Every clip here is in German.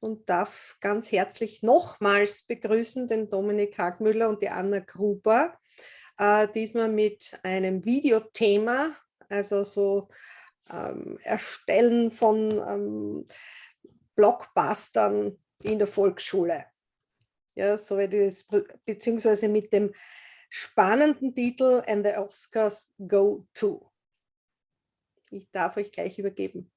und darf ganz herzlich nochmals begrüßen den Dominik Hagmüller und die Anna Gruber, äh, diesmal mit einem Videothema, also so ähm, Erstellen von ähm, Blockbustern in der Volksschule. Ja, so das, beziehungsweise mit dem spannenden Titel And the Oscars Go To. Ich darf euch gleich übergeben.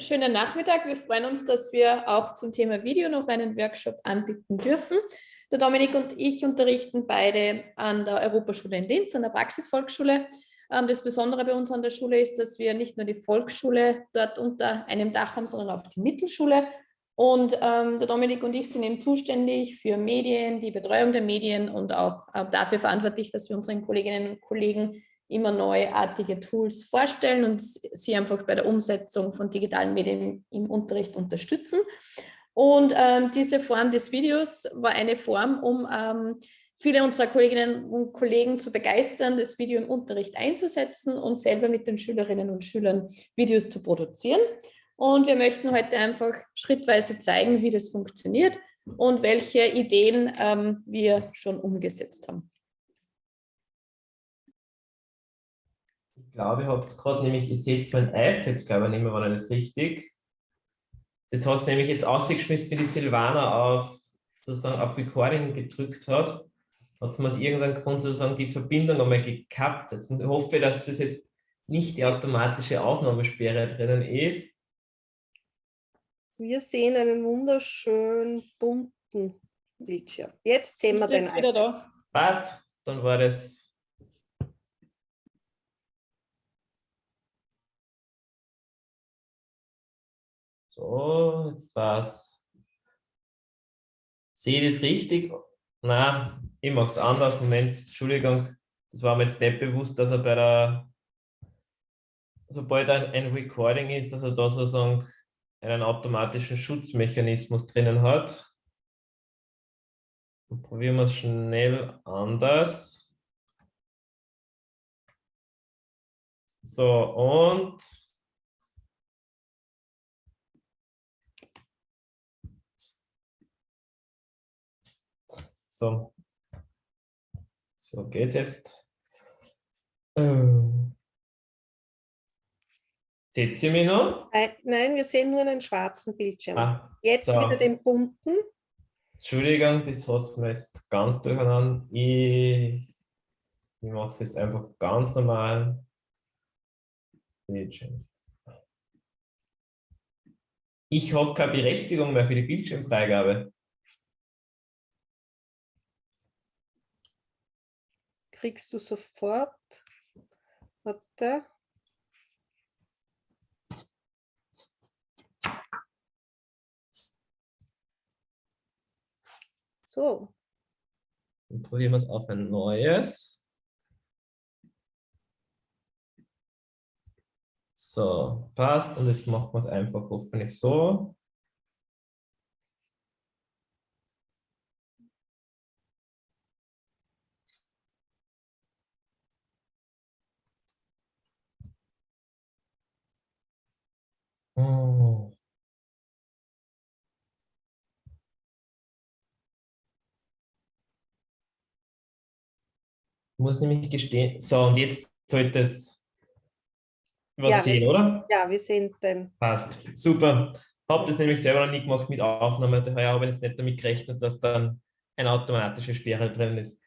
Schönen Nachmittag. Wir freuen uns, dass wir auch zum Thema Video noch einen Workshop anbieten dürfen. Der Dominik und ich unterrichten beide an der Europaschule in Linz, an der Praxisvolksschule. Ähm, das Besondere bei uns an der Schule ist, dass wir nicht nur die Volksschule dort unter einem Dach haben, sondern auch die Mittelschule. Und ähm, der Dominik und ich sind eben zuständig für Medien, die Betreuung der Medien und auch äh, dafür verantwortlich, dass wir unseren Kolleginnen und Kollegen immer neuartige Tools vorstellen und sie einfach bei der Umsetzung von digitalen Medien im Unterricht unterstützen. Und ähm, diese Form des Videos war eine Form, um ähm, viele unserer Kolleginnen und Kollegen zu begeistern, das Video im Unterricht einzusetzen und selber mit den Schülerinnen und Schülern Videos zu produzieren. Und wir möchten heute einfach schrittweise zeigen, wie das funktioniert und welche Ideen ähm, wir schon umgesetzt haben. Ich glaube, ihr habt es gerade nämlich, ihr seht mein iPad, glaube ich, nicht mehr, war das richtig. Das hast du nämlich jetzt ausgeschmissen, wie die Silvana auf, sozusagen auf Recording gedrückt hat. Hat sie aus irgendeinem Grund sozusagen die Verbindung einmal gekappt. Jetzt hoffe ich, dass das jetzt nicht die automatische Aufnahmesperre drinnen ist. Wir sehen einen wunderschönen bunten Bildschirm. Jetzt sehen wir den wieder da. Passt, dann war das So, jetzt war's. Sehe ich das richtig? Na, ich mache es anders. Moment, Entschuldigung. Das war mir jetzt nicht bewusst, dass er bei der, sobald ein, Recording ist, dass er da sozusagen einen automatischen Schutzmechanismus drinnen hat. Und probieren wir es schnell anders. So, und So. So geht jetzt. Ähm. Seht ihr mich noch? Nein, wir sehen nur einen schwarzen Bildschirm. Ah, jetzt so. wieder den bunten. Entschuldigung, das hast du jetzt ganz durcheinander. Ich, ich mache es jetzt einfach ganz normal. Bildschirm. Ich habe keine Berechtigung mehr für die Bildschirmfreigabe. Kriegst du sofort. Warte. So. Dann probieren wir es auf ein neues. So, passt. Und jetzt machen wir es einfach hoffentlich so. Oh. Ich muss nämlich gestehen. So, und jetzt sollte es was ja, sehen, oder? Ja, wir sehen den. Passt. Super. Habe das nämlich selber noch nie gemacht mit Aufnahme. Daher habe ich jetzt nicht damit gerechnet, dass dann eine automatische Sperre drin ist.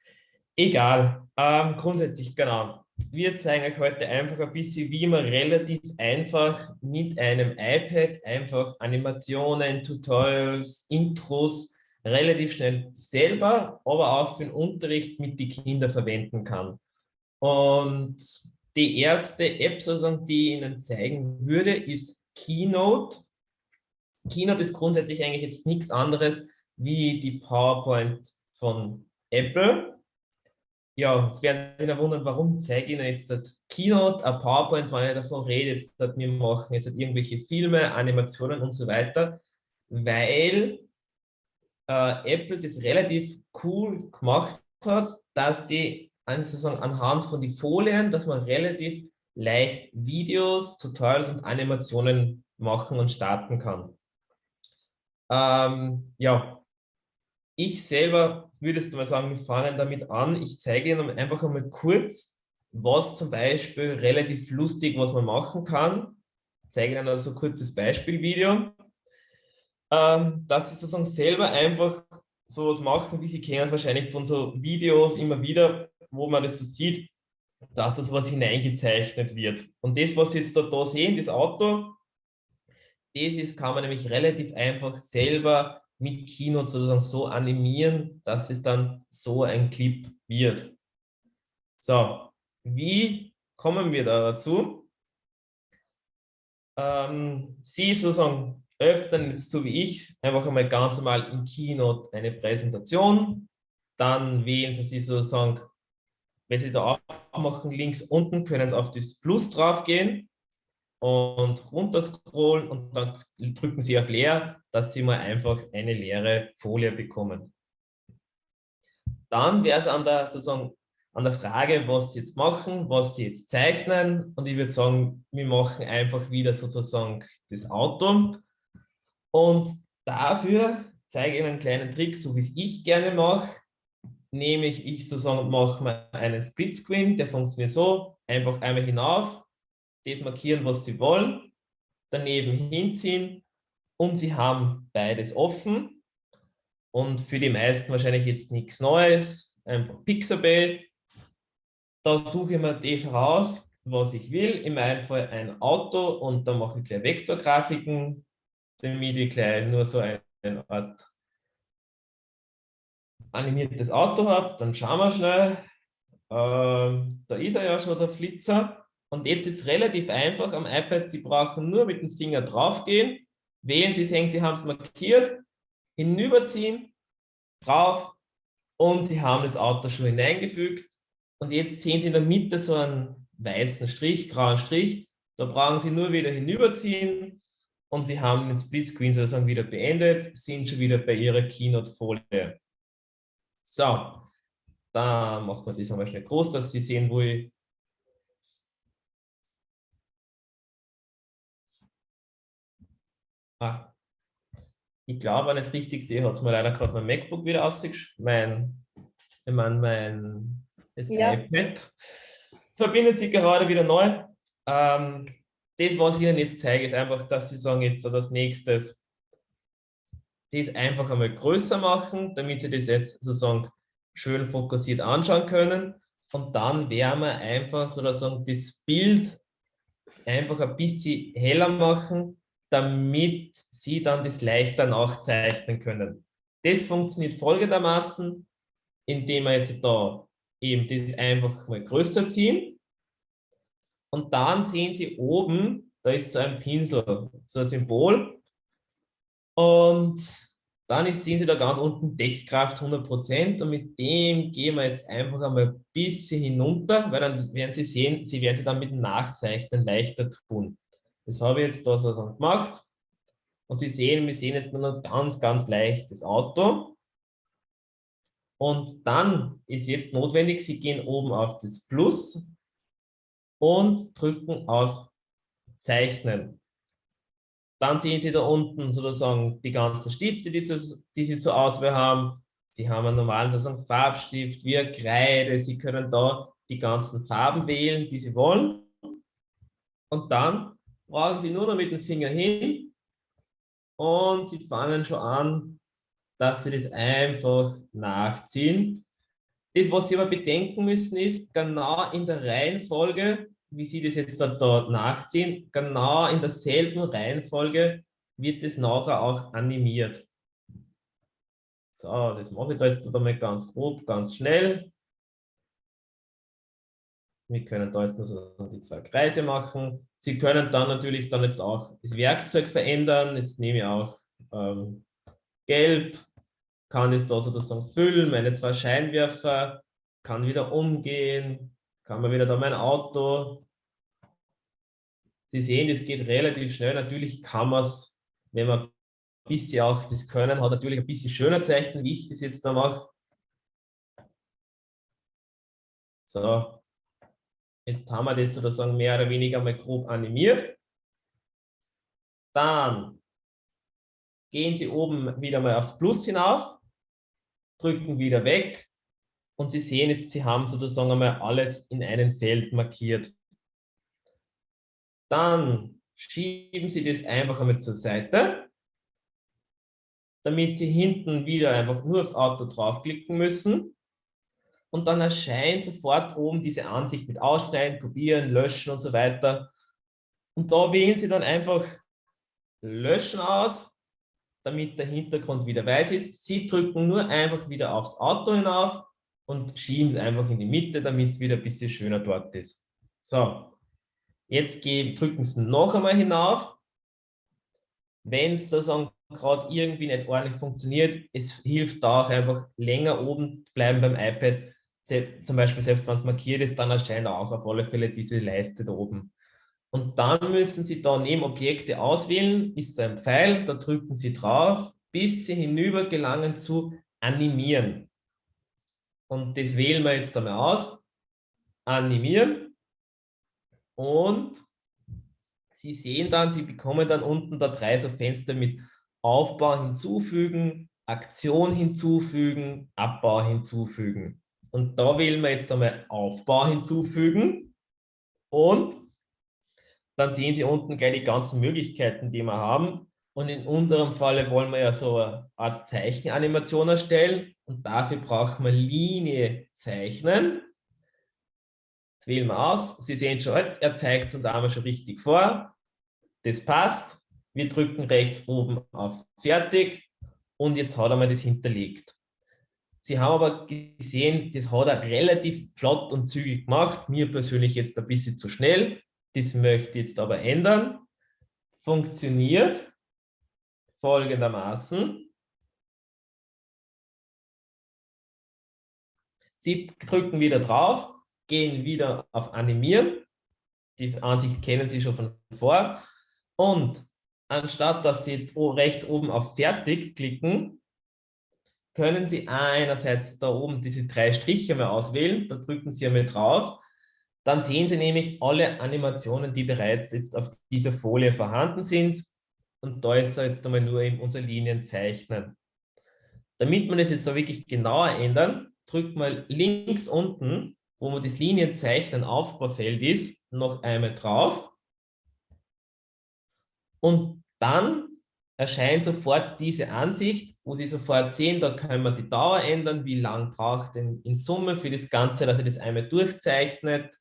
Egal. Ähm, grundsätzlich, genau. Wir zeigen euch heute einfach ein bisschen, wie man relativ einfach mit einem iPad einfach Animationen, Tutorials, Intros relativ schnell selber, aber auch für den Unterricht mit den Kindern verwenden kann. Und die erste App, sozusagen, die ich Ihnen zeigen würde, ist Keynote. Keynote ist grundsätzlich eigentlich jetzt nichts anderes wie die PowerPoint von Apple ja, jetzt werden Sie wundern, warum zeige ich Ihnen jetzt das Keynote, ein PowerPoint, wenn ich davon rede, jetzt dass wir machen jetzt irgendwelche Filme, Animationen und so weiter, weil äh, Apple das relativ cool gemacht hat, dass die sozusagen anhand von den Folien, dass man relativ leicht Videos, Tutorials und Animationen machen und starten kann. Ähm, ja, ich selber würdest du mal sagen, wir fangen damit an. Ich zeige Ihnen einfach einmal kurz, was zum Beispiel relativ lustig, was man machen kann. Ich zeige Ihnen also ein kurzes Beispielvideo, ähm, dass Sie sozusagen selber einfach sowas machen, wie Sie kennen es wahrscheinlich von so Videos immer wieder, wo man das so sieht, dass das was hineingezeichnet wird. Und das, was Sie jetzt da, da sehen, das Auto, das ist, kann man nämlich relativ einfach selber mit Keynote sozusagen so animieren, dass es dann so ein Clip wird. So, wie kommen wir da dazu? Ähm, Sie sozusagen öffnen jetzt so wie ich einfach einmal ganz normal in Keynote eine Präsentation. Dann wählen Sie sozusagen, wenn Sie da aufmachen, links unten können Sie auf das Plus drauf gehen und runterscrollen und dann drücken Sie auf Leer, dass Sie mal einfach eine leere Folie bekommen. Dann wäre es an der, sozusagen, an der Frage, was Sie jetzt machen, was Sie jetzt zeichnen und ich würde sagen, wir machen einfach wieder sozusagen das Auto und dafür zeige ich Ihnen einen kleinen Trick, so wie es ich gerne mache, nämlich ich sozusagen mache mal einen Splitscreen, der funktioniert so, einfach einmal hinauf, das markieren, was Sie wollen, daneben hinziehen und Sie haben beides offen. Und für die meisten wahrscheinlich jetzt nichts Neues, einfach Pixabay. Da suche ich mir das raus, was ich will. In meinem Fall ein Auto und da mache ich gleich Vektorgrafiken, damit ich gleich nur so eine Art animiertes Auto habe. Dann schauen wir schnell. Ähm, da ist er ja schon, der Flitzer. Und jetzt ist relativ einfach am iPad, Sie brauchen nur mit dem Finger draufgehen, wählen Sie sehen, Sie haben es markiert, hinüberziehen, drauf und Sie haben das Auto schon hineingefügt. Und jetzt sehen Sie in der Mitte so einen weißen Strich, grauen Strich. Da brauchen Sie nur wieder hinüberziehen und Sie haben den Splitscreen sozusagen wieder beendet, sind schon wieder bei Ihrer Keynote-Folie. So, da machen wir das einmal schnell groß, dass Sie sehen, wo ich Ah. Ich glaube, wenn ich es richtig sehe, hat es mir leider gerade mein MacBook wieder ausgeschickt. Mein, ich meine, mein das ja. iPad verbindet sich gerade wieder neu. Ähm, das, was ich Ihnen jetzt zeige, ist einfach, dass Sie sagen, jetzt das nächstes, das einfach einmal größer machen, damit Sie das jetzt sozusagen schön fokussiert anschauen können. Und dann werden wir einfach sozusagen das Bild einfach ein bisschen heller machen, damit Sie dann das leichter nachzeichnen können. Das funktioniert folgendermaßen, indem wir jetzt da eben das einfach mal größer ziehen. Und dann sehen Sie oben, da ist so ein Pinsel, so ein Symbol. Und dann sehen Sie da ganz unten Deckkraft 100% und mit dem gehen wir jetzt einfach einmal ein bisschen hinunter, weil dann werden Sie sehen, Sie werden Sie dann mit dem Nachzeichnen leichter tun. Das habe ich jetzt da so gemacht. Und Sie sehen, wir sehen jetzt nur noch ganz, ganz leicht das Auto. Und dann ist jetzt notwendig, Sie gehen oben auf das Plus und drücken auf Zeichnen. Dann sehen Sie da unten sozusagen die ganzen Stifte, die, zu, die Sie zur Auswahl haben. Sie haben einen normalen sozusagen Farbstift, wie Kreide. Sie können da die ganzen Farben wählen, die Sie wollen. Und dann brauchen Sie nur noch mit dem Finger hin und Sie fangen schon an, dass Sie das einfach nachziehen. Das, was Sie aber bedenken müssen, ist genau in der Reihenfolge, wie Sie das jetzt dort, dort nachziehen, genau in derselben Reihenfolge wird es nachher auch animiert. So, das mache ich da jetzt einmal ganz grob, ganz schnell. Wir können da jetzt nur die zwei Kreise machen. Sie können dann natürlich dann jetzt auch das Werkzeug verändern. Jetzt nehme ich auch ähm, Gelb, kann es da sozusagen füllen, meine zwei Scheinwerfer, kann wieder umgehen, kann man wieder da mein Auto. Sie sehen, es geht relativ schnell. Natürlich kann man es, wenn man ein bisschen auch das Können hat, natürlich ein bisschen schöner zeichnen, wie ich das jetzt da mache. So, Jetzt haben wir das sozusagen mehr oder weniger mal grob animiert. Dann gehen Sie oben wieder mal aufs Plus hinauf, drücken wieder weg und Sie sehen jetzt, Sie haben sozusagen einmal alles in einem Feld markiert. Dann schieben Sie das einfach einmal zur Seite, damit Sie hinten wieder einfach nur aufs Auto draufklicken müssen. Und dann erscheint sofort oben diese Ansicht mit Ausschneiden, Kopieren, Löschen und so weiter. Und da wählen Sie dann einfach Löschen aus, damit der Hintergrund wieder weiß ist. Sie drücken nur einfach wieder aufs Auto hinauf und schieben es einfach in die Mitte, damit es wieder ein bisschen schöner dort ist. So, jetzt drücken Sie noch einmal hinauf. Wenn es sozusagen gerade irgendwie nicht ordentlich funktioniert, es hilft da auch einfach länger oben bleiben beim iPad. Zum Beispiel selbst wenn es markiert ist, dann erscheint auch auf alle Fälle diese Leiste da oben. Und dann müssen Sie da neben Objekte auswählen, ist ein Pfeil, da drücken Sie drauf, bis Sie hinüber gelangen zu Animieren. Und das wählen wir jetzt einmal aus. Animieren. Und Sie sehen dann, Sie bekommen dann unten da drei so Fenster mit Aufbau hinzufügen, Aktion hinzufügen, Abbau hinzufügen. Und da wählen wir jetzt einmal Aufbau hinzufügen und dann sehen Sie unten gleich die ganzen Möglichkeiten, die wir haben. Und in unserem Falle wollen wir ja so eine Art Zeichenanimation erstellen und dafür brauchen wir Linie zeichnen. Das wählen wir aus. Sie sehen schon, er zeigt es uns einmal schon richtig vor. Das passt. Wir drücken rechts oben auf Fertig und jetzt hat er mal das hinterlegt. Sie haben aber gesehen, das hat er relativ flott und zügig gemacht. Mir persönlich jetzt ein bisschen zu schnell. Das möchte ich jetzt aber ändern. Funktioniert folgendermaßen. Sie drücken wieder drauf, gehen wieder auf Animieren. Die Ansicht kennen Sie schon von vor. Und anstatt dass Sie jetzt rechts oben auf Fertig klicken, können Sie einerseits da oben diese drei Striche mal auswählen. Da drücken Sie einmal drauf dann sehen Sie nämlich alle Animationen, die bereits jetzt auf dieser Folie vorhanden sind. Und da ist jetzt einmal nur eben unsere Linien zeichnen. Damit wir das jetzt da wirklich genauer ändern, drückt mal links unten, wo man das Linienzeichnen Aufbaufeld ist, noch einmal drauf. Und dann erscheint sofort diese Ansicht, wo Sie sofort sehen, da können wir die Dauer ändern, wie lang braucht denn in Summe für das Ganze, dass er das einmal durchzeichnet,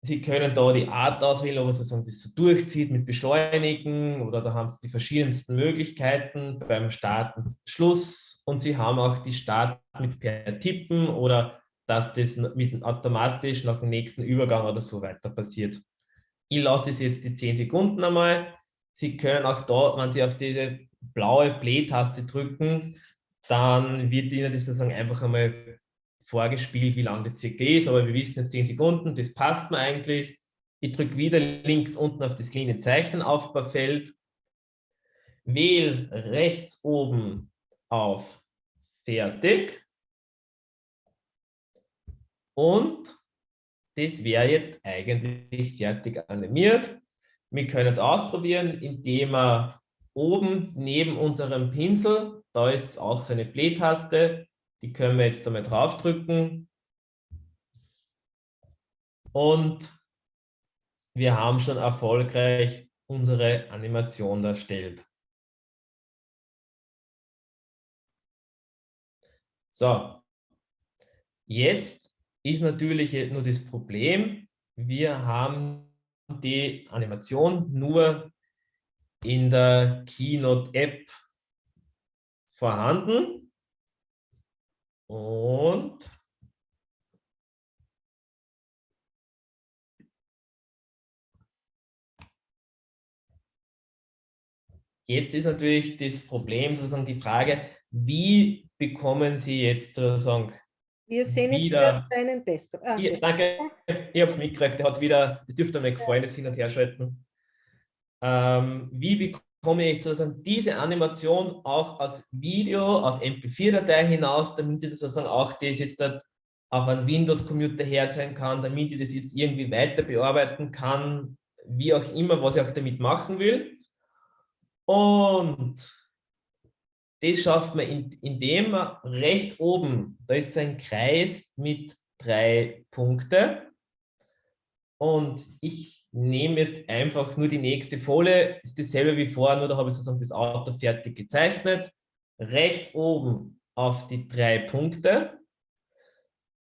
Sie können da die Art auswählen, ob man sozusagen das so durchzieht mit Beschleunigen oder da haben Sie die verschiedensten Möglichkeiten beim Start und Schluss und Sie haben auch die Start mit per Tippen oder dass das mit automatisch nach dem nächsten Übergang oder so weiter passiert. Ich lasse das jetzt die 10 Sekunden einmal. Sie können auch da, wenn Sie auf diese blaue Play-Taste drücken, dann wird Ihnen das sozusagen einfach einmal vorgespielt, wie lang das circa ist, aber wir wissen jetzt 10 Sekunden, das passt mir eigentlich. Ich drücke wieder links unten auf das kleine Zeichenaufbaufeld, wähle rechts oben auf Fertig und das wäre jetzt eigentlich fertig animiert. Wir können es ausprobieren, indem wir oben neben unserem Pinsel, da ist auch so eine Play-Taste, die können wir jetzt damit draufdrücken. Und wir haben schon erfolgreich unsere Animation erstellt. So, jetzt ist natürlich nur das Problem, wir haben die Animation nur in der Keynote-App vorhanden. Und jetzt ist natürlich das Problem, sozusagen die Frage, wie bekommen Sie jetzt sozusagen wir sehen jetzt wieder, deinen Besten. Ah, ja, danke, ich habe es mitgekriegt, der hat es wieder, es dürfte mir gefallen, das Hin- und Herschalten. Ähm, wie bekommen komme ich sozusagen diese Animation auch als Video, als MP4-Datei hinaus, damit ich das sozusagen auch das jetzt auf einen Windows-Computer herzeigen kann, damit ich das jetzt irgendwie weiter bearbeiten kann, wie auch immer, was ich auch damit machen will. Und das schafft man, indem man rechts oben, da ist ein Kreis mit drei Punkten. Und ich nehme jetzt einfach nur die nächste Folie, ist dasselbe wie vorher, nur da habe ich sozusagen das Auto fertig gezeichnet. Rechts oben auf die drei Punkte.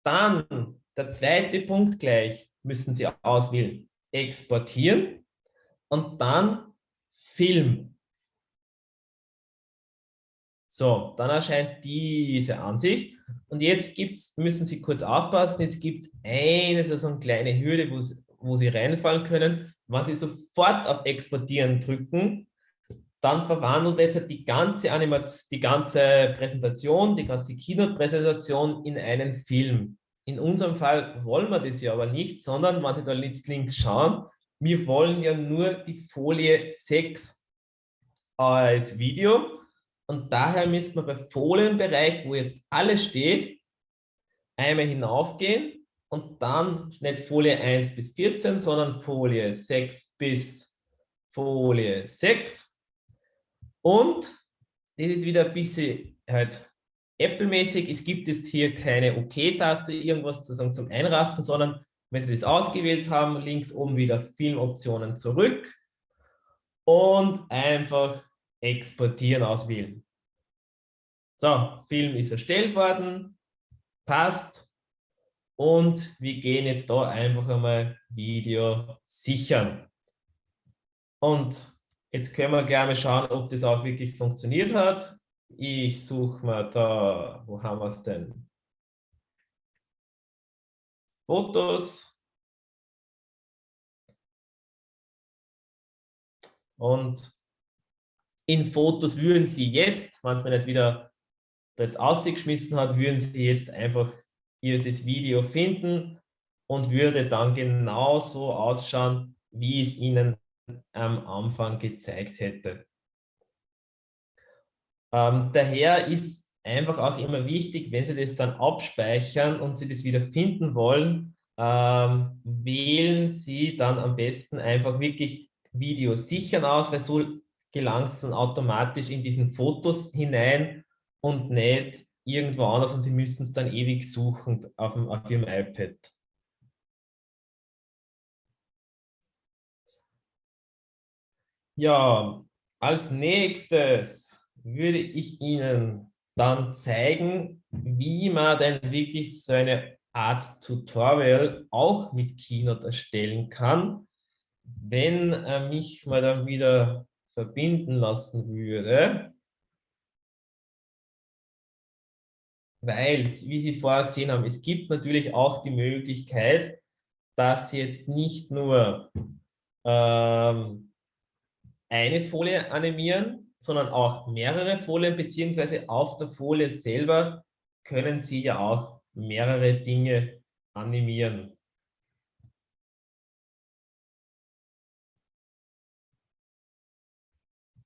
Dann der zweite Punkt gleich müssen Sie auswählen. Exportieren und dann Film. So, dann erscheint diese Ansicht. Und jetzt gibt's, müssen Sie kurz aufpassen, jetzt gibt es eine so eine kleine Hürde, wo Sie, wo Sie reinfallen können. Wenn Sie sofort auf Exportieren drücken, dann verwandelt es die ganze Animation, die ganze Präsentation, die ganze Keynote-Präsentation in einen Film. In unserem Fall wollen wir das ja aber nicht, sondern wenn Sie da jetzt links schauen, wir wollen ja nur die Folie 6 als Video und daher müssen wir bei Folienbereich, wo jetzt alles steht, einmal hinaufgehen und dann nicht Folie 1 bis 14, sondern Folie 6 bis Folie 6. Und das ist wieder ein bisschen halt Apple-mäßig. Es gibt jetzt hier keine OK-Taste, OK irgendwas zu sagen zum Einrasten, sondern wenn Sie das ausgewählt haben, links oben wieder Filmoptionen zurück und einfach exportieren auswählen. So, Film ist erstellt worden, passt. Und wir gehen jetzt da einfach einmal Video sichern. Und jetzt können wir gerne schauen, ob das auch wirklich funktioniert hat. Ich suche mal da, wo haben wir es denn? Fotos. Und in Fotos würden Sie jetzt, wenn es mir nicht wieder jetzt ausgeschmissen hat, würden Sie jetzt einfach hier das Video finden und würde dann genauso ausschauen, wie es Ihnen am Anfang gezeigt hätte. Ähm, daher ist einfach auch immer wichtig, wenn Sie das dann abspeichern und Sie das wieder finden wollen, ähm, wählen Sie dann am besten einfach wirklich Video sichern aus, weil so gelangt es dann automatisch in diesen Fotos hinein und nicht irgendwo anders und Sie müssen es dann ewig suchen auf, dem, auf Ihrem iPad. Ja, als nächstes würde ich Ihnen dann zeigen, wie man denn wirklich so eine Art Tutorial auch mit Keynote erstellen kann, wenn er mich mal dann wieder verbinden lassen würde. Weil, wie Sie vorher gesehen haben, es gibt natürlich auch die Möglichkeit, dass Sie jetzt nicht nur ähm, eine Folie animieren, sondern auch mehrere Folien, beziehungsweise auf der Folie selber können Sie ja auch mehrere Dinge animieren.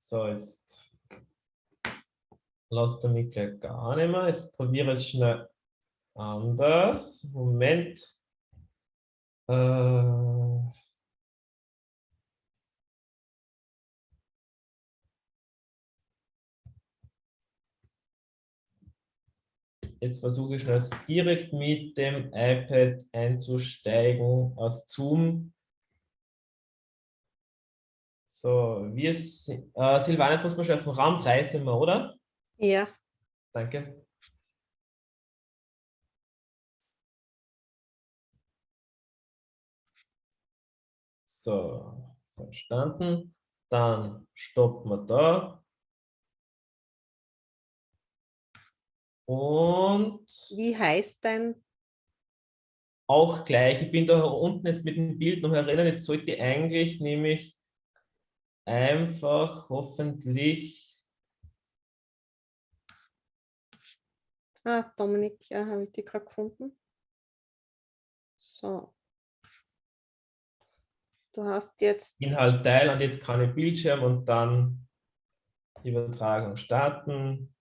So, jetzt lasst er mich gleich gar nicht mehr. Jetzt probiere ich es schnell anders. Moment. Äh Jetzt versuche ich das direkt mit dem iPad einzusteigen aus Zoom. So, wir, äh, Silvana, jetzt muss man schon auf den Raum 3 sind wir, oder? Ja. Danke. So, verstanden. Dann stoppen wir da. Und wie heißt dein? Auch gleich. Ich bin da unten jetzt mit dem Bild noch erinnern. Jetzt sollte eigentlich nämlich einfach hoffentlich. Ah, Dominik, ja, habe ich die gerade gefunden. So. Du hast jetzt. Inhalt teilen und jetzt kann ich Bildschirm und dann Übertragung starten.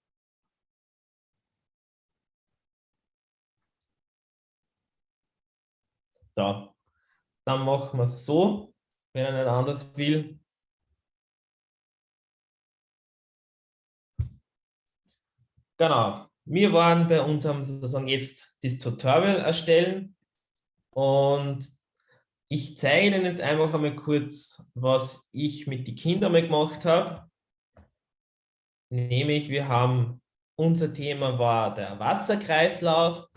So, dann machen wir es so, wenn er nicht anders will. Genau. Wir waren bei unserem sozusagen jetzt das Tutorial erstellen und ich zeige Ihnen jetzt einfach einmal kurz, was ich mit den Kindern mal gemacht habe. Nämlich, wir haben, unser Thema war der Wasserkreislauf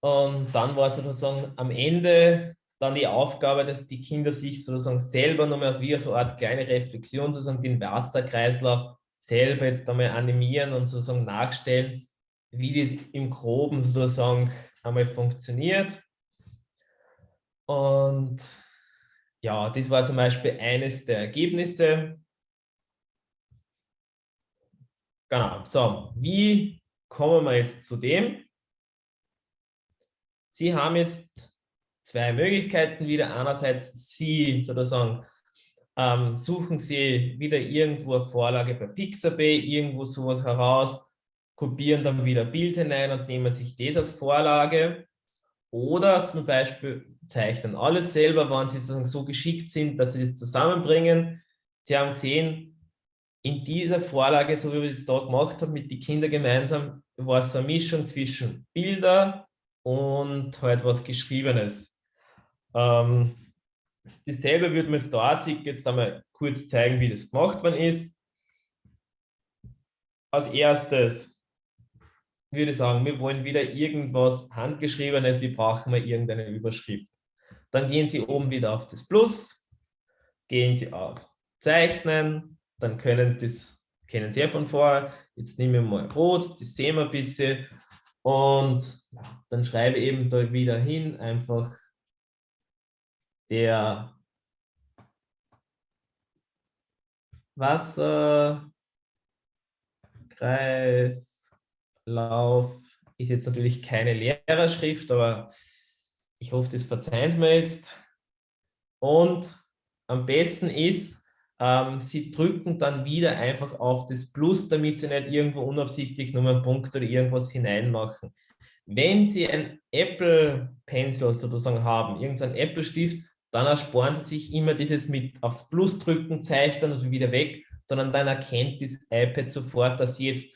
und dann war sozusagen am Ende dann die Aufgabe, dass die Kinder sich sozusagen selber nochmal als wie so eine Art kleine Reflexion sozusagen den Wasserkreislauf selber jetzt einmal animieren und sozusagen nachstellen, wie das im Groben sozusagen einmal funktioniert. Und ja, das war zum Beispiel eines der Ergebnisse. Genau, so, wie kommen wir jetzt zu dem? Sie haben jetzt zwei Möglichkeiten wieder. Einerseits Sie sozusagen ähm, suchen Sie wieder irgendwo eine Vorlage bei Pixabay, irgendwo sowas heraus, kopieren dann wieder Bild hinein und nehmen sich das als Vorlage. Oder zum Beispiel zeichnen alles selber, wenn Sie so geschickt sind, dass Sie das zusammenbringen. Sie haben gesehen, in dieser Vorlage, so wie wir das da gemacht haben, mit den Kindern gemeinsam, war es eine Mischung zwischen Bilder, und halt was Geschriebenes. Ähm, dasselbe würde man da jetzt einmal kurz zeigen, wie das gemacht worden ist. Als erstes würde ich sagen, wir wollen wieder irgendwas Handgeschriebenes, wir brauchen wir irgendeine Überschrift. Dann gehen Sie oben wieder auf das Plus, gehen Sie auf Zeichnen, dann können das, kennen Sie ja von vorher, jetzt nehmen wir mal Rot, das sehen wir ein bisschen und dann schreibe eben da wieder hin einfach der Wasserkreislauf ist jetzt natürlich keine Lehrerschrift, aber ich hoffe, das verzeihen Sie mir jetzt. Und am besten ist, ähm, Sie drücken dann wieder einfach auf das Plus, damit Sie nicht irgendwo unabsichtlich nur einen Punkt oder irgendwas hineinmachen. Wenn Sie ein Apple Pencil sozusagen haben, irgendein Apple Stift, dann ersparen Sie sich immer dieses mit aufs Plus drücken, zeichnen und wieder weg, sondern dann erkennt das iPad sofort, dass Sie jetzt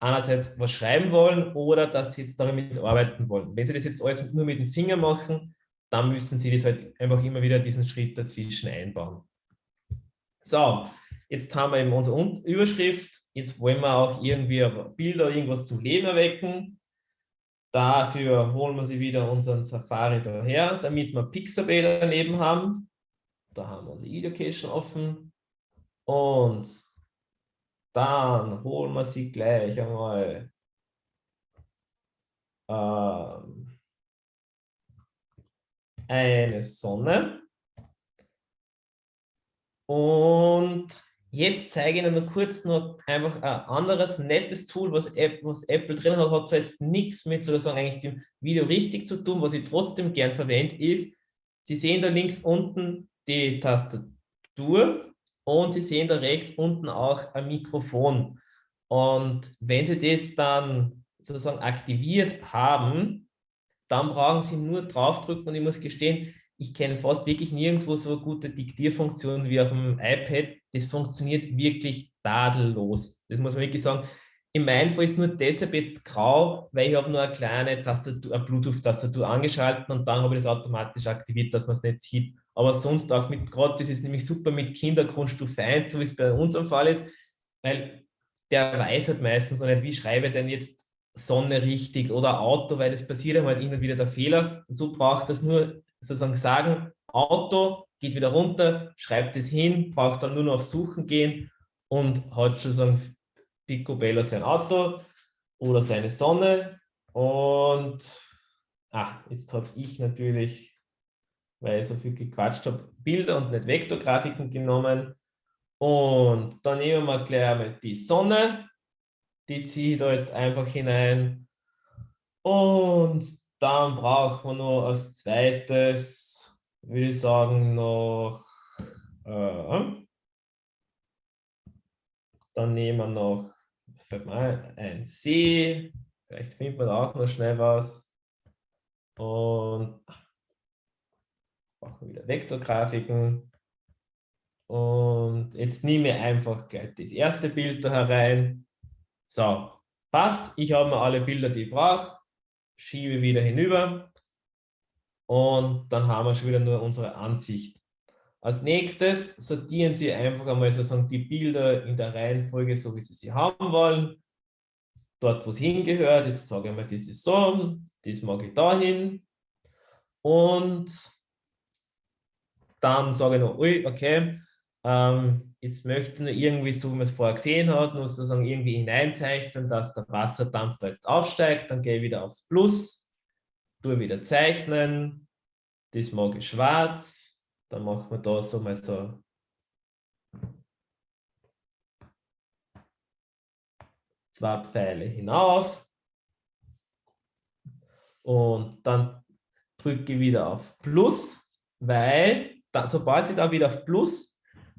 einerseits was schreiben wollen oder dass Sie jetzt damit arbeiten wollen. Wenn Sie das jetzt alles nur mit dem Finger machen, dann müssen Sie das halt einfach immer wieder diesen Schritt dazwischen einbauen. So, jetzt haben wir eben unsere Überschrift. Jetzt wollen wir auch irgendwie Bilder, irgendwas zum Leben erwecken. Dafür holen wir sie wieder unseren Safari daher, damit wir Pixabay daneben haben. Da haben wir unsere Education offen. Und dann holen wir sie gleich einmal ähm, eine Sonne. Und jetzt zeige ich Ihnen kurz noch einfach ein anderes nettes Tool, was, App, was Apple drin hat, hat zwar jetzt nichts mit sozusagen eigentlich dem Video richtig zu tun, was ich trotzdem gern verwende, ist, Sie sehen da links unten die Tastatur und Sie sehen da rechts unten auch ein Mikrofon. Und wenn Sie das dann sozusagen aktiviert haben, dann brauchen Sie nur draufdrücken und ich muss gestehen, ich kenne fast wirklich nirgendwo so gute Diktierfunktion wie auf dem iPad. Das funktioniert wirklich tadellos. Das muss man wirklich sagen. In meinem Fall ist nur deshalb jetzt grau, weil ich habe nur eine kleine Tastatur, eine Bluetooth-Tastatur angeschaltet und dann habe ich das automatisch aktiviert, dass man es nicht sieht. Aber sonst auch mit, gerade das ist nämlich super mit Kindergrundstufe 1, so wie es bei uns am Fall ist, weil der weiß halt meistens noch nicht, wie schreibe ich denn jetzt Sonne richtig oder Auto, weil es passiert halt immer wieder der Fehler. Und so braucht das nur sozusagen sagen, Auto, geht wieder runter, schreibt es hin, braucht dann nur noch auf Suchen gehen und hat schon so ein Picobello sein Auto oder seine Sonne. Und ah, jetzt habe ich natürlich, weil ich so viel gequatscht habe, Bilder und nicht Vektorgrafiken genommen. Und dann nehmen wir gleich einmal die Sonne. Die ziehe ich da jetzt einfach hinein. Und dann braucht man noch als zweites, würde ich sagen, noch, äh, dann nehmen wir noch ein See, vielleicht findet man auch noch schnell was. Und machen wir wieder Vektorgrafiken. Und jetzt nehme ich einfach gleich das erste Bild da herein. So, passt, ich habe mir alle Bilder, die ich brauche, schiebe wieder hinüber und dann haben wir schon wieder nur unsere Ansicht. Als nächstes sortieren Sie einfach einmal sozusagen die Bilder in der Reihenfolge, so wie Sie sie haben wollen. Dort, wo es hingehört, jetzt sage ich mal, das ist so, das mag ich dahin. Und dann sage ich noch, ui, okay, ähm, jetzt möchte ich irgendwie, so wie man es vorher gesehen hat, nur sozusagen irgendwie hineinzeichnen, dass der Wasserdampf da jetzt aufsteigt. Dann gehe ich wieder aufs Plus, tue wieder zeichnen. Das mag ich schwarz. Dann machen wir da so mal so zwei Pfeile hinauf. Und dann drücke ich wieder auf Plus, weil da, sobald sie da wieder auf Plus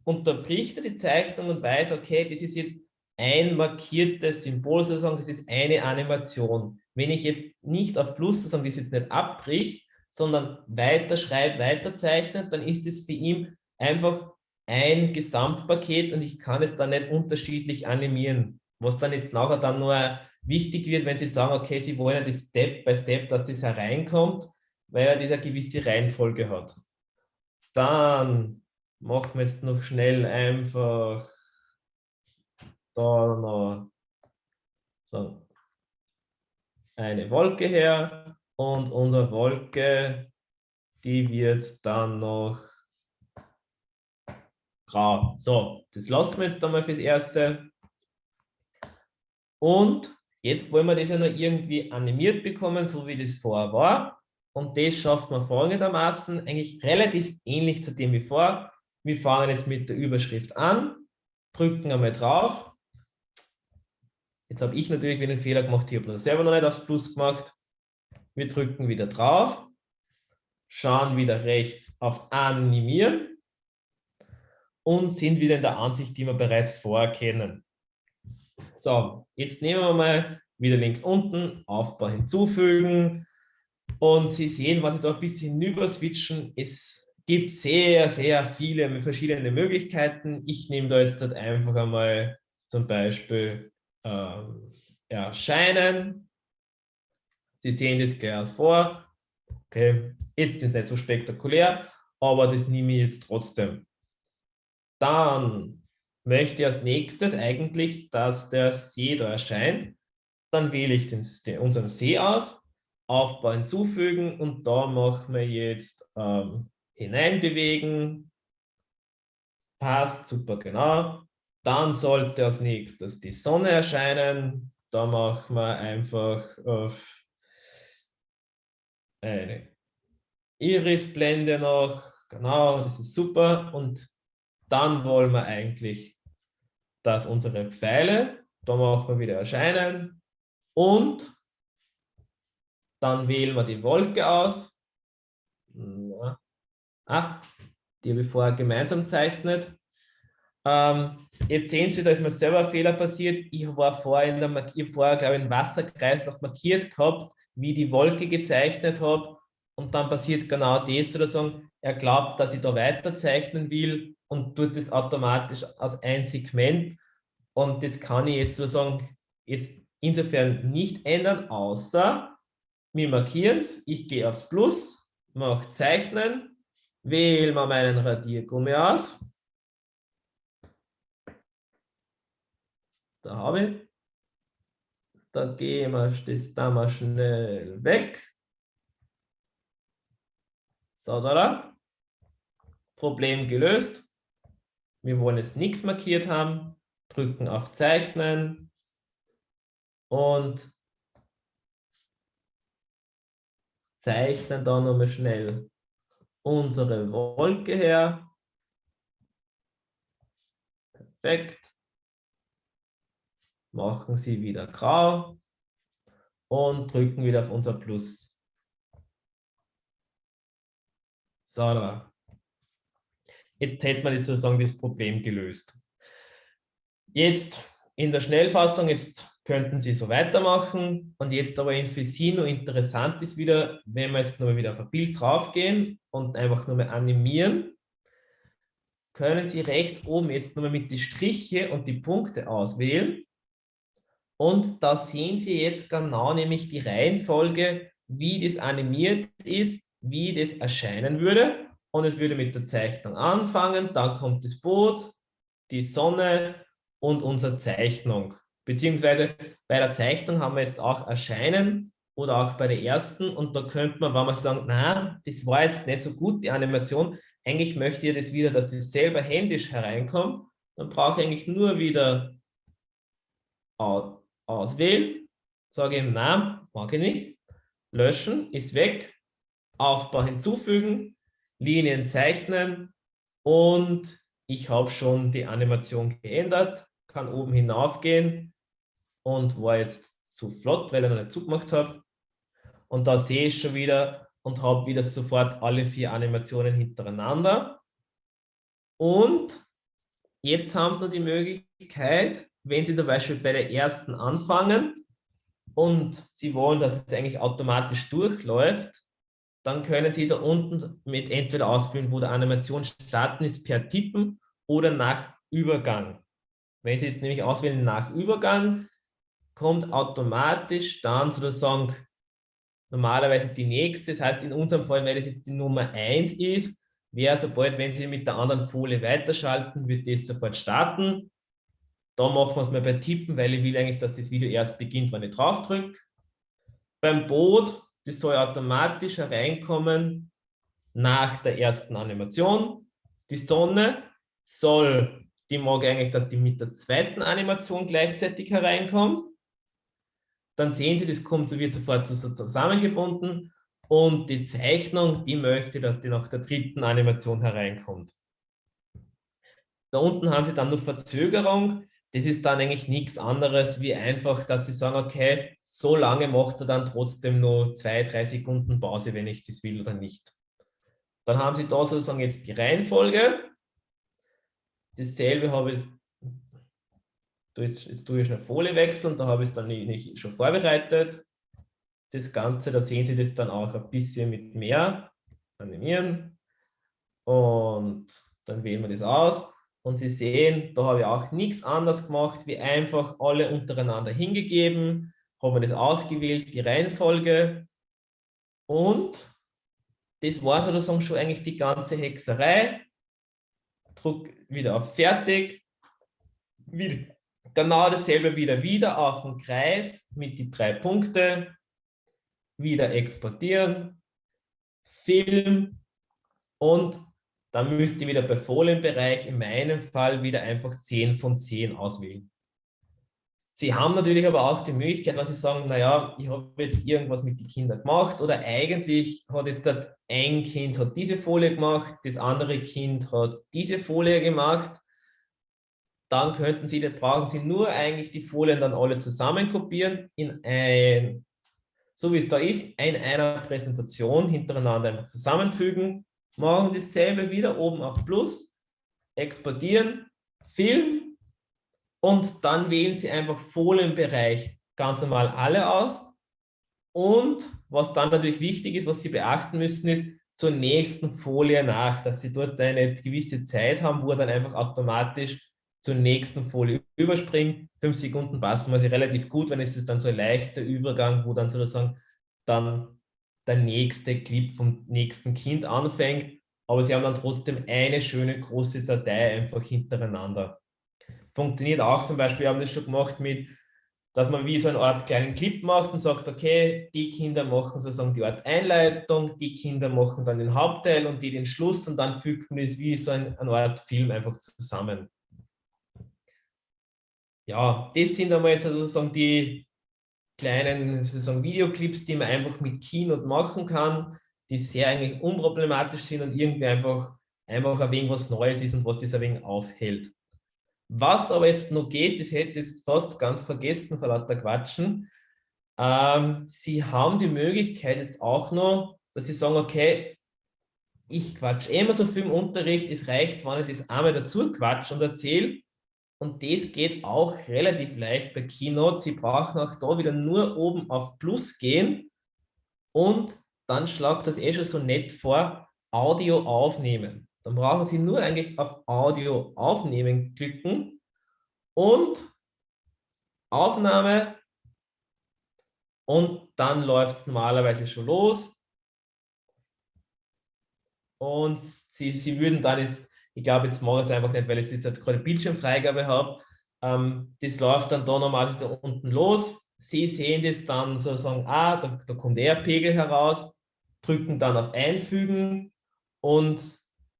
unterbricht er die Zeichnung und weiß, okay, das ist jetzt ein markiertes Symbol, sozusagen, das ist eine Animation. Wenn ich jetzt nicht auf Plus, sozusagen, das jetzt nicht abbricht, sondern weiter schreibt, weiter zeichnet, dann ist es für ihn einfach ein Gesamtpaket und ich kann es dann nicht unterschiedlich animieren. Was dann jetzt nachher dann nur wichtig wird, wenn Sie sagen, okay, Sie wollen das Step by Step, dass das hereinkommt, weil er diese gewisse Reihenfolge hat. Dann machen wir jetzt noch schnell einfach da noch so eine Wolke her und unsere Wolke, die wird dann noch grau. So, das lassen wir jetzt einmal fürs Erste. Und jetzt wollen wir das ja noch irgendwie animiert bekommen, so wie das vorher war. Und das schafft man folgendermaßen, eigentlich relativ ähnlich zu dem wie vor. Wir fangen jetzt mit der Überschrift an, drücken einmal drauf. Jetzt habe ich natürlich wieder einen Fehler gemacht, ich habe das selber noch nicht aufs Plus gemacht. Wir drücken wieder drauf, schauen wieder rechts auf Animieren und sind wieder in der Ansicht, die wir bereits vorher kennen. So, jetzt nehmen wir mal wieder links unten, Aufbau hinzufügen, und Sie sehen, was ich da ein bisschen hinüber switchen, es gibt sehr, sehr viele verschiedene Möglichkeiten. Ich nehme da jetzt halt einfach einmal zum Beispiel ähm, erscheinen. Sie sehen das gleich vor. Okay, ist jetzt nicht so spektakulär, aber das nehme ich jetzt trotzdem. Dann möchte ich als nächstes eigentlich, dass der See da erscheint. Dann wähle ich den, den, unseren See aus Aufbau hinzufügen und da machen wir jetzt ähm, hineinbewegen. Passt, super, genau. Dann sollte als nächstes die Sonne erscheinen. Da machen wir einfach äh, eine Irisblende noch. Genau, das ist super. Und dann wollen wir eigentlich, dass unsere Pfeile, da machen wir wieder erscheinen. Und dann wählen wir die Wolke aus. Ah, die habe ich vorher gemeinsam gezeichnet. Ähm, jetzt sehen Sie, da ist mir selber ein Fehler passiert. Ich war vorher, in der, ich vorher glaube ich, einen Wasserkreislauf markiert gehabt, wie die Wolke gezeichnet habe. Und dann passiert genau das, sozusagen, er glaubt, dass ich da weiter zeichnen will und tut das automatisch als ein Segment. Und das kann ich jetzt sozusagen jetzt insofern nicht ändern, außer wir markieren es, ich gehe aufs Plus, mache Zeichnen, wähle mal meinen Radiergummi aus. Da habe ich. Da gehen wir das da mal schnell weg. So, da, da. Problem gelöst. Wir wollen jetzt nichts markiert haben. Drücken auf Zeichnen. Und zeichnen da nochmal schnell unsere Wolke her. Perfekt. Machen sie wieder grau und drücken wieder auf unser Plus. So, da. Jetzt hätte man sozusagen das Problem gelöst. Jetzt in der Schnellfassung, jetzt könnten Sie so weitermachen. Und jetzt aber für Sie nur interessant ist wieder, wenn wir jetzt nochmal wieder auf ein Bild draufgehen und einfach nur mal animieren, können Sie rechts oben jetzt nochmal mit die Striche und die Punkte auswählen. Und da sehen Sie jetzt genau nämlich die Reihenfolge, wie das animiert ist, wie das erscheinen würde. Und es würde mit der Zeichnung anfangen, dann kommt das Boot, die Sonne und unsere Zeichnung. Beziehungsweise bei der Zeichnung haben wir jetzt auch Erscheinen oder auch bei der ersten und da könnte man, wenn man sagt, na, das war jetzt nicht so gut, die Animation, eigentlich möchte ich das wieder, dass das selber händisch hereinkommt, dann brauche ich eigentlich nur wieder auswählen, sage ihm, nein, mag ich nicht, löschen, ist weg, Aufbau hinzufügen, Linien zeichnen und ich habe schon die Animation geändert, kann oben hinaufgehen und war jetzt zu flott, weil ich noch nicht zugemacht habe. Und da sehe ich schon wieder und habe wieder sofort alle vier Animationen hintereinander. Und jetzt haben Sie noch die Möglichkeit, wenn Sie zum Beispiel bei der ersten anfangen und Sie wollen, dass es eigentlich automatisch durchläuft, dann können Sie da unten mit entweder ausführen, wo der Animation starten ist per Tippen oder nach Übergang. Wenn Sie nämlich auswählen nach Übergang, kommt automatisch dann sozusagen normalerweise die nächste. Das heißt, in unserem Fall, weil das jetzt die Nummer 1 ist, wäre sobald, wenn Sie mit der anderen Folie weiterschalten, wird das sofort starten. Da machen wir es mal bei Tippen, weil ich will eigentlich, dass das Video erst beginnt, wenn ich drauf drücke. Beim Boot, das soll automatisch hereinkommen nach der ersten Animation. Die Sonne soll, die mag eigentlich, dass die mit der zweiten Animation gleichzeitig hereinkommt dann sehen Sie, das kommt, wird sofort zusammengebunden und die Zeichnung, die möchte, dass die nach der dritten Animation hereinkommt. Da unten haben Sie dann noch Verzögerung. Das ist dann eigentlich nichts anderes, wie einfach, dass Sie sagen, okay, so lange macht er dann trotzdem nur zwei, drei Sekunden Pause, wenn ich das will oder nicht. Dann haben Sie da sozusagen jetzt die Reihenfolge. Dasselbe habe ich Jetzt, jetzt tue ich schnell Folie wechseln, da habe ich es dann nicht schon vorbereitet. Das Ganze, da sehen Sie das dann auch ein bisschen mit mehr. Animieren. Und dann wählen wir das aus. Und Sie sehen, da habe ich auch nichts anderes gemacht, wie einfach alle untereinander hingegeben, haben wir das ausgewählt, die Reihenfolge. Und das war sozusagen schon eigentlich die ganze Hexerei. Druck wieder auf Fertig. Wieder, Genau dasselbe wieder, wieder auf den Kreis mit die drei Punkte, wieder exportieren, Film und dann müsst ihr wieder bei Folienbereich in meinem Fall wieder einfach 10 von 10 auswählen. Sie haben natürlich aber auch die Möglichkeit, wenn Sie sagen, naja, ich habe jetzt irgendwas mit den Kindern gemacht oder eigentlich hat jetzt ein Kind hat diese Folie gemacht, das andere Kind hat diese Folie gemacht dann könnten Sie, das brauchen Sie nur eigentlich die Folien dann alle zusammen kopieren in ein, so wie es da ist, in einer Präsentation hintereinander einfach zusammenfügen, machen dasselbe wieder oben auf Plus, exportieren, Film und dann wählen Sie einfach Folienbereich ganz normal alle aus. Und was dann natürlich wichtig ist, was Sie beachten müssen, ist zur nächsten Folie nach, dass Sie dort eine gewisse Zeit haben, wo dann einfach automatisch zur nächsten Folie überspringen. Fünf Sekunden passt immer relativ gut, wenn es ist dann so ein leichter Übergang, wo dann sozusagen dann der nächste Clip vom nächsten Kind anfängt, aber sie haben dann trotzdem eine schöne große Datei einfach hintereinander. Funktioniert auch zum Beispiel, wir haben das schon gemacht mit, dass man wie so eine Art kleinen Clip macht und sagt, okay, die Kinder machen sozusagen die Art Einleitung, die Kinder machen dann den Hauptteil und die den Schluss und dann fügt man es wie so ein, eine Art Film einfach zusammen ja, das sind einmal sozusagen die kleinen sozusagen Videoclips, die man einfach mit Keynote machen kann, die sehr eigentlich unproblematisch sind und irgendwie einfach, einfach ein wenig was Neues ist und was das ein wenig aufhält. Was aber jetzt noch geht, das hätte ich jetzt fast ganz vergessen vor lauter Quatschen. Ähm, Sie haben die Möglichkeit jetzt auch noch, dass Sie sagen, okay, ich quatsch eh immer so viel im Unterricht, es reicht, wenn ich das einmal dazu quatsch und erzähle und das geht auch relativ leicht bei Keynote. Sie brauchen auch da wieder nur oben auf Plus gehen und dann schlagt das eh schon so nett vor, Audio aufnehmen. Dann brauchen Sie nur eigentlich auf Audio aufnehmen klicken und Aufnahme und dann läuft es normalerweise schon los. Und sie, sie würden dann jetzt, ich glaube, jetzt mache ich es einfach nicht, weil ich jetzt gerade Bildschirmfreigabe habe. Ähm, das läuft dann da normalerweise da unten los. Sie sehen das dann sozusagen, ah, da, da kommt der Pegel heraus, drücken dann auf Einfügen und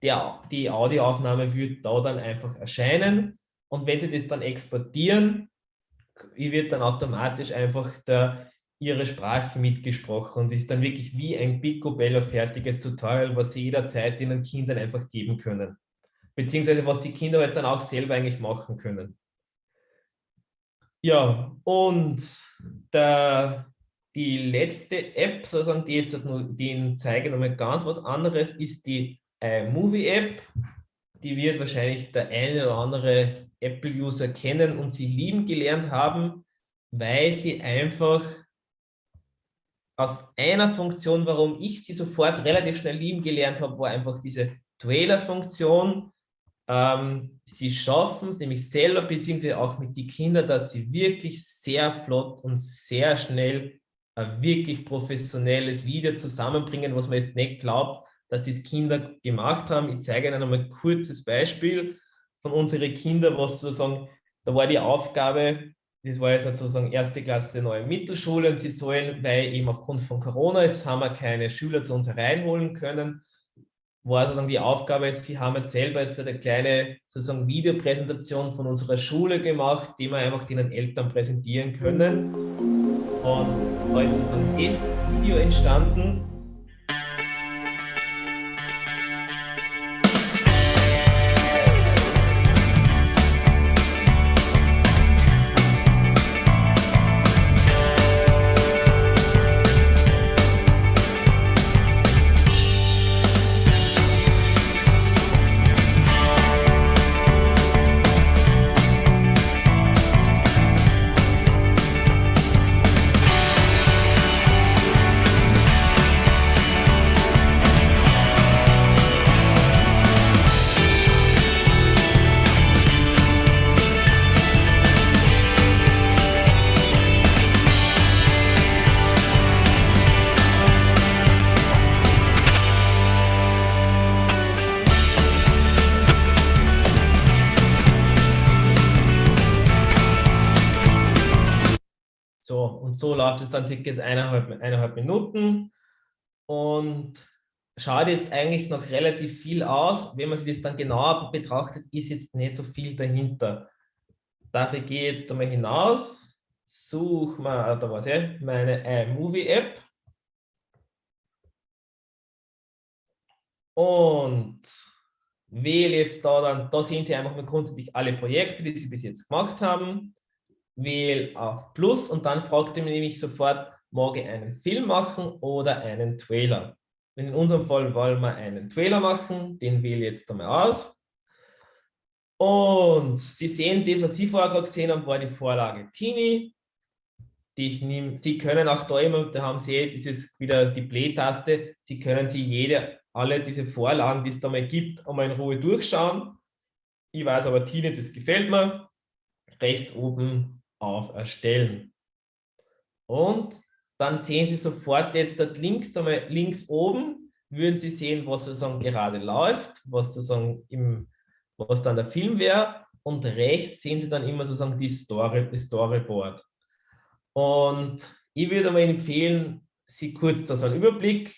der, die Audioaufnahme wird da dann einfach erscheinen. Und wenn Sie das dann exportieren, wird dann automatisch einfach der, Ihre Sprache mitgesprochen und ist dann wirklich wie ein picobello fertiges Tutorial, was Sie jederzeit Ihren Kindern einfach geben können. Beziehungsweise was die Kinder halt dann auch selber eigentlich machen können. Ja, und der, die letzte App, sozusagen, die jetzt nur, die zeige nochmal ganz was anderes, ist die äh, Movie-App. Die wird wahrscheinlich der eine oder andere Apple-User kennen und sie lieben gelernt haben, weil sie einfach aus einer Funktion, warum ich sie sofort relativ schnell lieben gelernt habe, war einfach diese Trailer-Funktion. Ähm, sie schaffen es nämlich selber, beziehungsweise auch mit den Kindern, dass sie wirklich sehr flott und sehr schnell ein wirklich professionelles Video zusammenbringen, was man jetzt nicht glaubt, dass die Kinder gemacht haben. Ich zeige Ihnen einmal ein kurzes Beispiel von unseren Kindern, was sozusagen, da war die Aufgabe, das war jetzt sozusagen erste Klasse neue Mittelschule und sie sollen, weil eben aufgrund von Corona, jetzt haben wir keine Schüler zu uns hereinholen können, war sozusagen die Aufgabe jetzt, sie haben jetzt selber jetzt eine kleine sozusagen Videopräsentation von unserer Schule gemacht, die wir einfach den Eltern präsentieren können. Und da ist dann ein Video entstanden, läuft es dann circa eineinhalb, eineinhalb Minuten und schaut jetzt eigentlich noch relativ viel aus. Wenn man sich das dann genauer betrachtet, ist jetzt nicht so viel dahinter. Dafür gehe ich jetzt einmal hinaus, suche mal, da was ich, meine iMovie-App und wähle jetzt da dann, da sehen Sie einfach mal grundsätzlich alle Projekte, die Sie bis jetzt gemacht haben wähle auf Plus und dann fragt er mich sofort, mag ich einen Film machen oder einen Trailer. In unserem Fall wollen wir einen Trailer machen, den wähle ich jetzt einmal aus. Und Sie sehen, das, was Sie vorher gerade gesehen haben, war die Vorlage Tini. Die ich nehm, Sie können auch da immer, da haben Sie dieses wieder die Play-Taste, Sie können Sie jede, alle diese Vorlagen, die es da mal gibt, einmal in Ruhe durchschauen. Ich weiß aber, Tini, das gefällt mir. Rechts oben auf Erstellen. Und dann sehen Sie sofort jetzt dort links, einmal links oben, würden Sie sehen, was sozusagen gerade läuft, was sozusagen im, was dann der Film wäre. Und rechts sehen Sie dann immer sozusagen die Story, das Storyboard. Und ich würde mal empfehlen, Sie kurz da so einen Überblick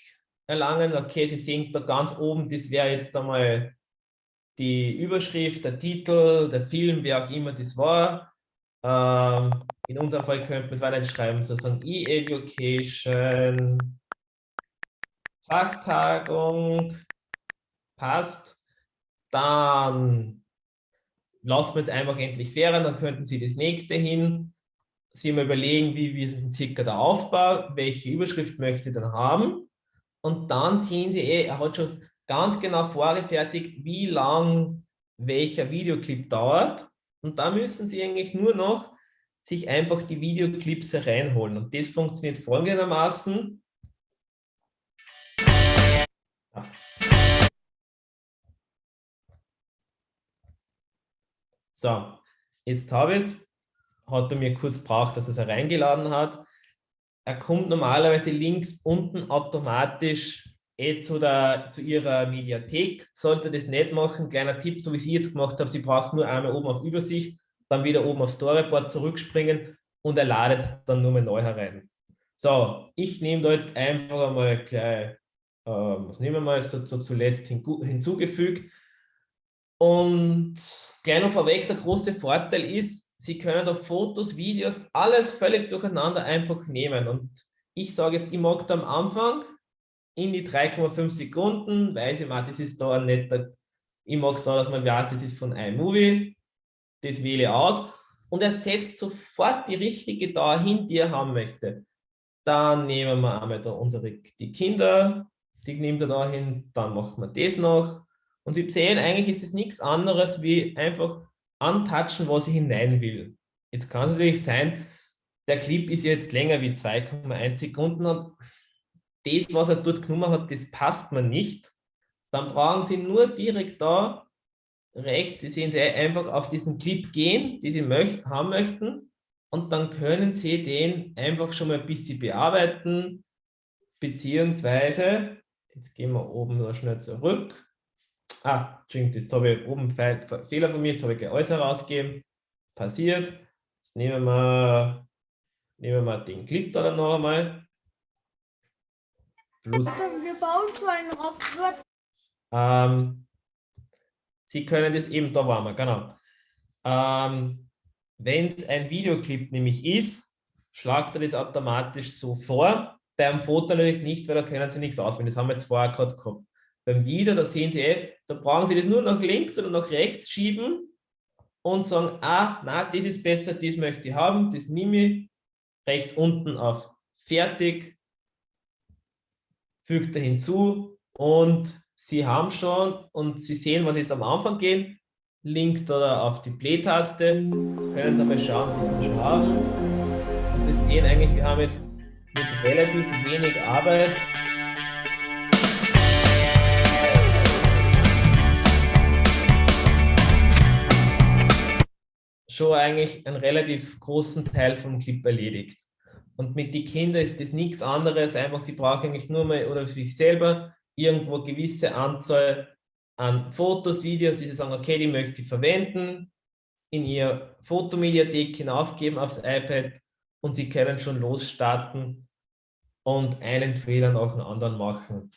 erlangen. Okay, Sie sehen da ganz oben, das wäre jetzt einmal die Überschrift, der Titel, der Film, wer auch immer das war. Ähm, in unserem Fall könnten wir es weiter schreiben, sozusagen E-Education, Fachtagung, passt. Dann lassen wir es einfach endlich fähren, dann könnten Sie das nächste hin. Sie mal überlegen, wie, wie ist es circa der Aufbau, welche Überschrift möchte ich dann haben. Und dann sehen Sie, eh, er hat schon ganz genau vorgefertigt, wie lang welcher Videoclip dauert. Und da müssen Sie eigentlich nur noch sich einfach die Videoclips reinholen. Und das funktioniert folgendermaßen. So, jetzt habe ich es. hat er mir kurz braucht, dass er es reingeladen hat. Er kommt normalerweise links unten automatisch eh zu, der, zu Ihrer Mediathek. Sollte das nicht machen, kleiner Tipp, so wie Sie jetzt gemacht haben, Sie brauchen nur einmal oben auf Übersicht, dann wieder oben auf Storyboard zurückspringen und er ladet es dann nur mal neu herein. So, ich nehme da jetzt einfach einmal gleich, äh, was nehmen wir mal so, so zuletzt hinzugefügt. Und gleich noch vorweg, der große Vorteil ist, Sie können da Fotos, Videos, alles völlig durcheinander einfach nehmen. Und ich sage jetzt, ich mag da am Anfang in die 3,5 Sekunden, weiß ich mal, das ist da ein netter, ich mag da, dass man weiß, das ist von iMovie, das wähle aus und er setzt sofort die richtige da hin, die er haben möchte. Dann nehmen wir einmal da unsere, die Kinder, die nimmt er da hin, dann machen wir das noch. Und Sie sehen, eigentlich ist es nichts anderes wie einfach antatschen, was ich hinein will. Jetzt kann es natürlich sein, der Clip ist jetzt länger wie 2,1 Sekunden und das, was er dort genommen hat, das passt mir nicht. Dann brauchen Sie nur direkt da rechts, Sie sehen Sie einfach auf diesen Clip gehen, die Sie möcht haben möchten und dann können Sie den einfach schon mal ein bisschen bearbeiten, beziehungsweise, jetzt gehen wir oben nur schnell zurück, Ah, Entschuldigung, das habe ich oben Fehler von mir, jetzt habe ich gleich alles herausgegeben. Passiert. Jetzt nehmen wir, nehmen wir den Clip da dann noch einmal. Plus. Wir bauen so einen Roboter. Ähm, Sie können das eben, da waren wir, genau. Ähm, Wenn es ein Videoclip nämlich ist, schlagt er das automatisch so vor. Beim Foto natürlich nicht, weil da können Sie nichts auswählen. Das haben wir jetzt vorher gerade gehabt. Beim Wieder, da sehen Sie, eh, da brauchen Sie das nur nach links oder nach rechts schieben und sagen, ah, na, das ist besser, das möchte ich haben, das nehme ich rechts unten auf Fertig, fügt er hinzu und Sie haben schon und Sie sehen, was jetzt am Anfang geht, links oder auf die Play-Taste, können Sie einmal schauen, wie Sie haben. Und Sie sehen eigentlich, wir haben jetzt mit relativ wenig Arbeit schon eigentlich einen relativ großen Teil vom Clip erledigt. Und mit den Kindern ist das nichts anderes, einfach sie brauchen eigentlich nur mal oder sich selber irgendwo gewisse Anzahl an Fotos, Videos, die sie sagen, okay, die möchte ich verwenden, in ihr Fotomediathek hinaufgeben aufs iPad und sie können schon losstarten und einen Fehler nach dem anderen machen.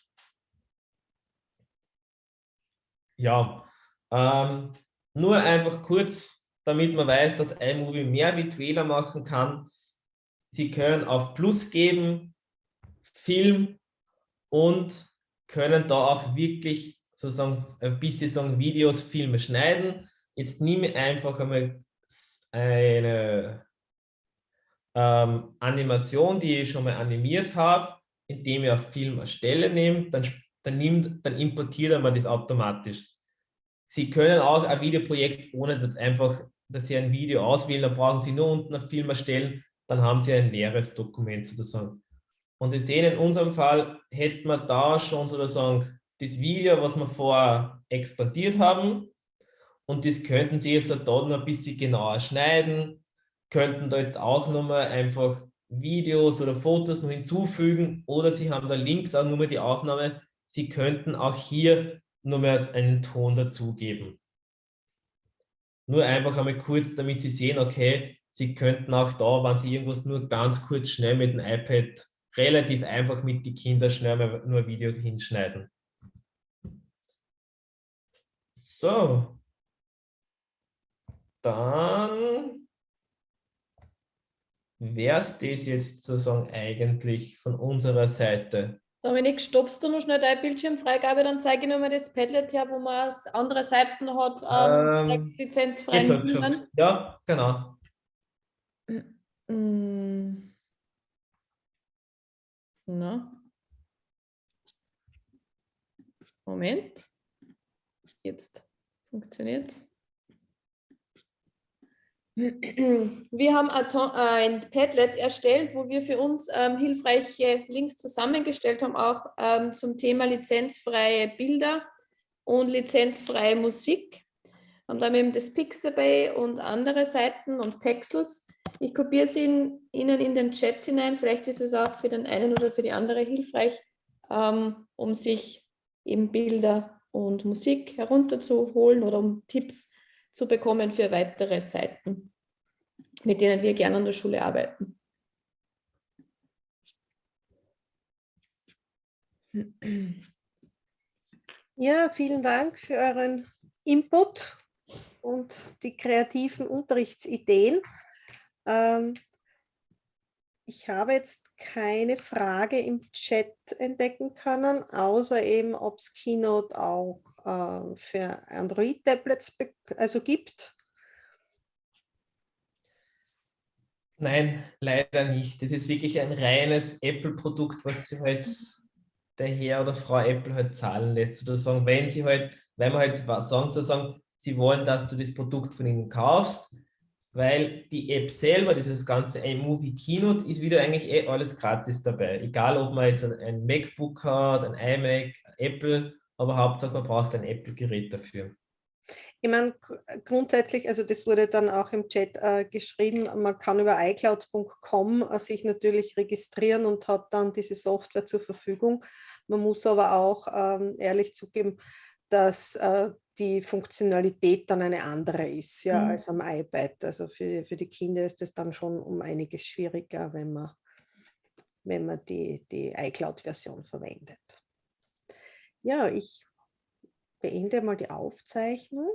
Ja, ähm, nur einfach kurz damit man weiß, dass iMovie mehr mit Wähler machen kann. Sie können auf Plus geben, Film und können da auch wirklich sozusagen ein bisschen sagen, Videos, Filme schneiden. Jetzt nehme ich einfach einmal eine ähm, Animation, die ich schon mal animiert habe, indem ich auf Film erstelle nehme, dann, dann, nimmt, dann importiert er mir das automatisch. Sie können auch ein Videoprojekt ohne einfach dass Sie ein Video auswählen, dann brauchen Sie nur unten auf Film erstellen, dann haben Sie ein leeres Dokument sozusagen. Und Sie sehen, in unserem Fall hätten wir da schon sozusagen das Video, was wir vorher exportiert haben. Und das könnten Sie jetzt da noch ein bisschen genauer schneiden, könnten da jetzt auch nochmal einfach Videos oder Fotos noch hinzufügen oder Sie haben da links auch nur die Aufnahme. Sie könnten auch hier mehr einen Ton dazugeben. Nur einfach einmal kurz, damit Sie sehen, okay, Sie könnten auch da, wenn Sie irgendwas nur ganz kurz schnell mit dem iPad relativ einfach mit den Kindern schnell mal nur ein Video hinschneiden. So. Dann wäre es das jetzt sozusagen eigentlich von unserer Seite. Dominik, stoppst du noch schnell deine Bildschirmfreigabe, dann zeige ich nochmal das Padlet her, wo man andere Seiten hat, ähm, ähm, lizenzfreien Bildern. Ja, genau. Mm. Na. Moment. Jetzt funktioniert. Wir haben ein Padlet erstellt, wo wir für uns ähm, hilfreiche Links zusammengestellt haben, auch ähm, zum Thema lizenzfreie Bilder und lizenzfreie Musik. Haben da eben das Pixabay und andere Seiten und Pexels. Ich kopiere in, Ihnen in den Chat hinein. Vielleicht ist es auch für den einen oder für die andere hilfreich, ähm, um sich eben Bilder und Musik herunterzuholen oder um Tipps zu bekommen für weitere Seiten, mit denen wir gerne an der Schule arbeiten. Ja, vielen Dank für euren Input und die kreativen Unterrichtsideen. Ähm, ich habe jetzt keine Frage im Chat entdecken können, außer eben, ob es Keynote auch äh, für Android-Tablets also gibt. Nein, leider nicht. Das ist wirklich ein reines Apple-Produkt, was sie halt der Herr oder Frau Apple halt zahlen lässt. Sozusagen, wenn sie halt, wenn man halt sagen, sie wollen, dass du das Produkt von ihnen kaufst, weil die App selber, dieses ganze iMovie Keynote, ist wieder eigentlich eh alles gratis dabei. Egal, ob man jetzt ein MacBook hat, ein iMac, Apple, aber Hauptsache man braucht ein Apple-Gerät dafür. Ich meine, grundsätzlich, also das wurde dann auch im Chat äh, geschrieben, man kann über iCloud.com äh, sich natürlich registrieren und hat dann diese Software zur Verfügung. Man muss aber auch ähm, ehrlich zugeben, dass äh, die Funktionalität dann eine andere ist ja, mhm. als am iPad. Also für, für die Kinder ist es dann schon um einiges schwieriger, wenn man, wenn man die, die iCloud-Version verwendet. Ja, ich beende mal die Aufzeichnung.